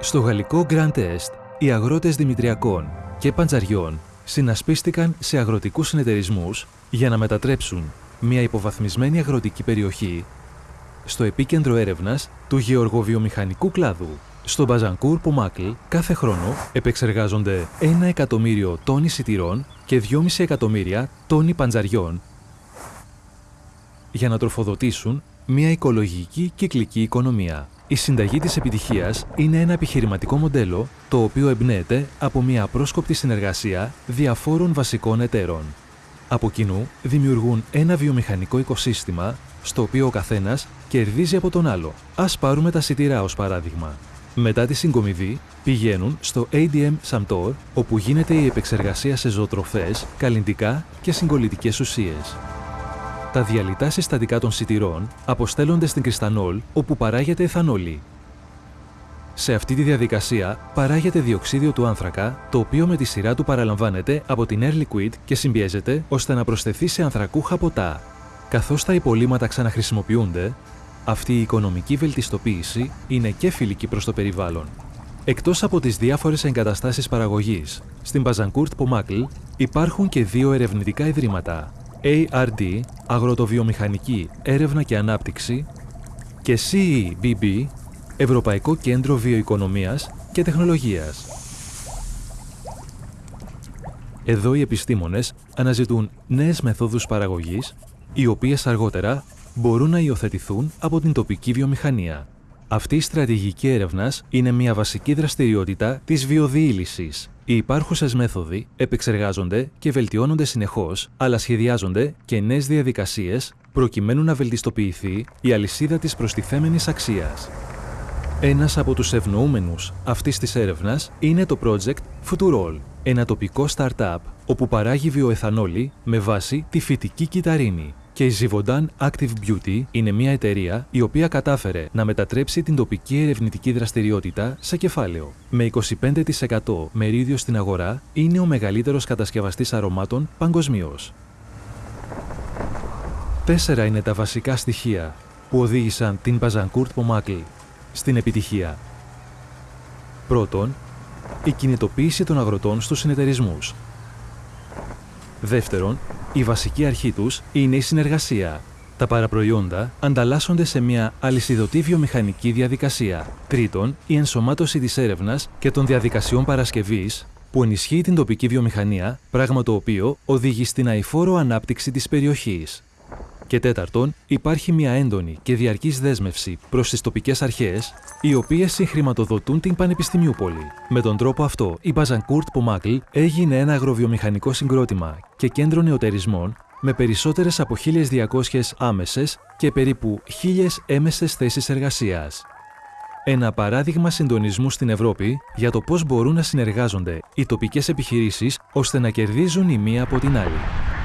Στο γαλλικό Grand Est, οι αγρότες Δημητριακών και Παντζαριών συνασπίστηκαν σε αγροτικούς συνεταιρισμούς για να μετατρέψουν μια υποβαθμισμένη αγροτική περιοχή στο επίκεντρο έρευνας του γεωργοβιομηχανικού κλάδου. Στο Μπαζανκούρ Πομάκλ κάθε χρόνο επεξεργάζονται 1 εκατομμύριο τόνοι σιτηρών και 2,5 εκατομμύρια τόνοι παντζαριών για να τροφοδοτήσουν μια οικολογική κυκλική οικονομία. Η συνταγή της επιτυχίας είναι ένα επιχειρηματικό μοντέλο το οποίο εμπνέεται από μια απρόσκοπτη συνεργασία διαφόρων βασικών εταίρων. Από κοινού δημιουργούν ένα βιομηχανικό οικοσύστημα στο οποίο ο καθένας κερδίζει από τον άλλο. Ας πάρουμε τα σιτηρά ως παράδειγμα. Μετά τη συγκομιδή πηγαίνουν στο ADM Samtor όπου γίνεται η επεξεργασία σε ζωοτροφές, καλλιντικά και συγκολητικές ουσίες. Τα διαλυτά συστατικά των σιτηρών αποστέλλονται στην κρυστανόλ όπου παράγεται εθανόλη. Σε αυτή τη διαδικασία παράγεται διοξίδιο του άνθρακα, το οποίο με τη σειρά του παραλαμβάνεται από την Air Liquid και συμπιέζεται ώστε να προσθεθεί σε ανθρακούχα ποτά. Καθώς τα υπολείμματα ξαναχρησιμοποιούνται, αυτή η οικονομική βελτιστοποίηση είναι και φιλική προς το περιβάλλον. Εκτός από τις διάφορες εγκαταστάσεις παραγωγής, στην Μπαζανκούρτ Πομάκλ υπάρχουν και δύο ερευνητικά ιδρύματα, ARD, Αγροτοβιομηχανική Έρευνα και Ανάπτυξη και CEBB, Ευρωπαϊκό Κέντρο Βιοοικονομίας και Τεχνολογίας. Εδώ οι επιστήμονες αναζητούν νέες μεθόδους παραγωγής, οι οποίες αργότερα μπορούν να υιοθετηθούν από την τοπική βιομηχανία. Αυτή η στρατηγική έρευνας είναι μια βασική δραστηριότητα της βιοδιήλυσης. Οι υπάρχουσες μέθοδοι επεξεργάζονται και βελτιώνονται συνεχώς, αλλά σχεδιάζονται και νέες διαδικασίες προκειμένου να βελτιστοποιηθεί η αλυσίδα της προστιθέμενης αξίας. Ένας από τους ευνοούμενους αυτής της έρευνας είναι το project Futurol, ένα τοπικό startup όπου παράγει βιοεθανόλη με βάση τη φυτική κυταρίνη και η Zivodan Active Beauty είναι μια εταιρεία η οποία κατάφερε να μετατρέψει την τοπική ερευνητική δραστηριότητα σε κεφάλαιο. Με 25% μερίδιο στην αγορά, είναι ο μεγαλύτερος κατασκευαστής αρωμάτων παγκοσμίως. Τέσσερα είναι τα βασικά στοιχεία που οδήγησαν την Μπαζανκούρτ Πομάκλ στην επιτυχία. Πρώτον, η κινητοποίηση των αγροτών στους συνεταιρισμούς. Δεύτερον, η βασική αρχή τους είναι η συνεργασία. Τα παραπροϊόντα ανταλλάσσονται σε μια αλυσιδωτή βιομηχανική διαδικασία. Τρίτον, η ενσωμάτωση της έρευνας και των διαδικασιών παρασκευής που ενισχύει την τοπική βιομηχανία, πράγμα το οποίο οδηγεί στην αηφόρο ανάπτυξη της περιοχής. Και τέταρτον, υπάρχει μια έντονη και διαρκής δέσμευση προς τις τοπικές αρχές, οι οποίες συγχρηματοδοτούν την Πανεπιστημιούπολη. Με τον τρόπο αυτό, η Μπαζανκούρτ Πομάκλ έγινε ένα αγροβιομηχανικό συγκρότημα και κέντρο νεοτερισμών με περισσότερες από 1.200 άμεσες και περίπου 1.000 έμεσες θέσεις εργασίας. Ένα παράδειγμα συντονισμού στην Ευρώπη για το πώς μπορούν να συνεργάζονται οι τοπικές επιχειρήσεις ώστε να κερδίζουν η μία από την άλλη.